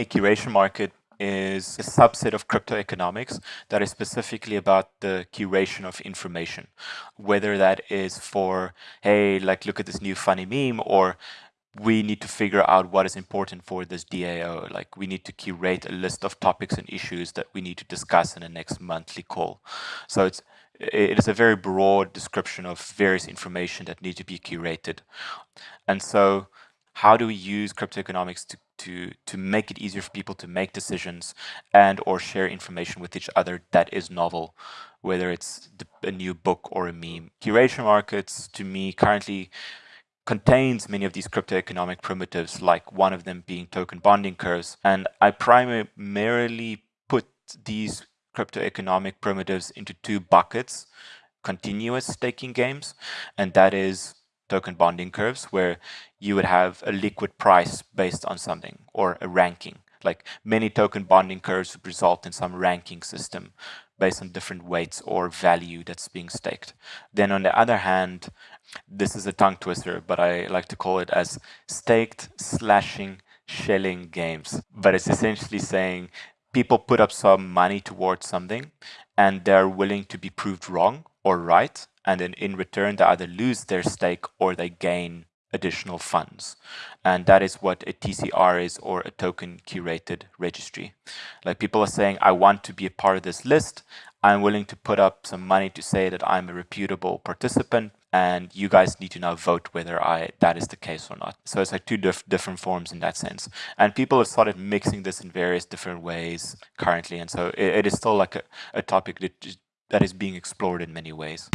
A curation market is a subset of crypto economics that is specifically about the curation of information. Whether that is for, hey, like look at this new funny meme, or we need to figure out what is important for this DAO. Like we need to curate a list of topics and issues that we need to discuss in the next monthly call. So it's it is a very broad description of various information that need to be curated. And so how do we use crypto economics to, to, to make it easier for people to make decisions and or share information with each other that is novel, whether it's a new book or a meme. Curation markets, to me, currently contains many of these crypto economic primitives, like one of them being token bonding curves. And I primarily put these crypto economic primitives into two buckets, continuous staking games, and that is token bonding curves, where you would have a liquid price based on something or a ranking. Like many token bonding curves would result in some ranking system based on different weights or value that's being staked. Then on the other hand, this is a tongue twister, but I like to call it as staked slashing Schelling games. But it's essentially saying people put up some money towards something and they're willing to be proved wrong or right. And then in return, they either lose their stake or they gain additional funds. And that is what a TCR is or a token curated registry. Like people are saying, I want to be a part of this list. I'm willing to put up some money to say that I'm a reputable participant and you guys need to now vote whether I that is the case or not. So it's like two diff different forms in that sense. And people have started mixing this in various different ways currently. And so it, it is still like a, a topic that, that is being explored in many ways.